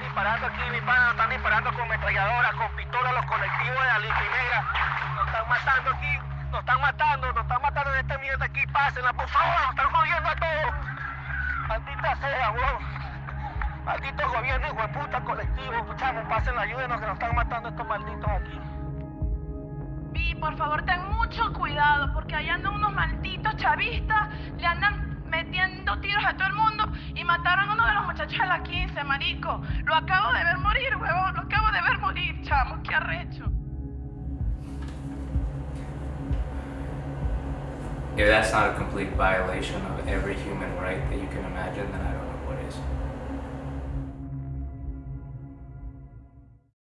disparando aquí, mi pana, nos están disparando con metralladoras, con pistolas, los colectivos de la Primera. Nos están matando aquí, nos están matando, nos están matando en esta mierda aquí. Pásenla, por favor, nos están jodiendo a todos. Maldita sea, weón. Maldito gobierno, hijo de puta, pasen, ayúdenos que nos están matando estos malditos aquí. Vi, por favor, ten mucho cuidado, porque allá andan unos malditos chavistas, le andan metiendo tiros a todo el mundo y mataron a uno de los muchachos de la 15, marico. Lo acabo de ver morir, huevón, lo acabo de ver morir, chamo, qué arrecho. If that's not a complete violation of every human right that you can imagine, then I don't